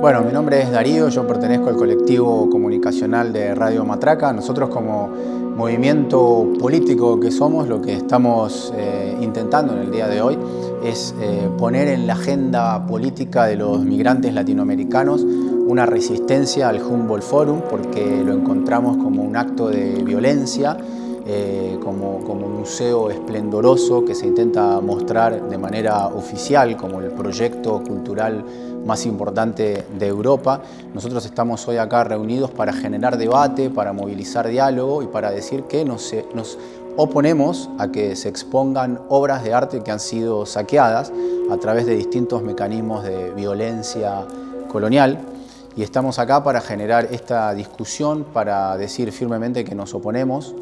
Bueno, mi nombre es Darío, yo pertenezco al colectivo comunicacional de Radio Matraca. Nosotros como movimiento político que somos, lo que estamos eh, intentando en el día de hoy es eh, poner en la agenda política de los migrantes latinoamericanos una resistencia al Humboldt Forum porque lo encontramos como un acto de violencia eh, como, como, un museo esplendoroso que se intenta mostrar de manera oficial como el proyecto cultural más importante de Europa. Nosotros estamos hoy acá reunidos para generar debate, para movilizar diálogo y para decir que nos, nos oponemos a que se expongan obras de arte que han sido saqueadas a través de distintos mecanismos de violencia colonial y estamos acá para generar esta discusión, para decir firmemente que nos oponemos